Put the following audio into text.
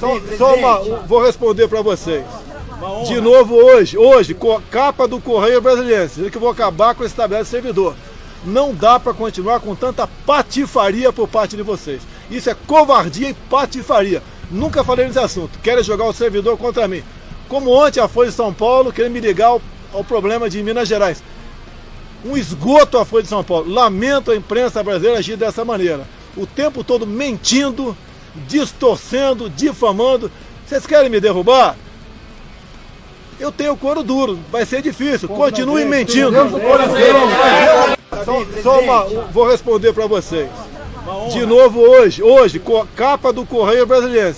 Só, só uma, vou responder para vocês. De novo hoje, hoje, capa do Correio Brasileiro, dizendo que vou acabar com esse tabela de servidor. Não dá para continuar com tanta patifaria por parte de vocês. Isso é covardia e patifaria. Nunca falei nesse assunto. Querem jogar o servidor contra mim. Como ontem a Folha de São Paulo querendo me ligar ao, ao problema de Minas Gerais. Um esgoto a Folha de São Paulo. Lamento a imprensa brasileira agir dessa maneira. O tempo todo mentindo, distorcendo, difamando. Vocês querem me derrubar? Eu tenho couro duro, vai ser difícil. Continue mentindo. Só, só uma, vou responder para vocês. De novo hoje, hoje, capa do Correio Brasileiro.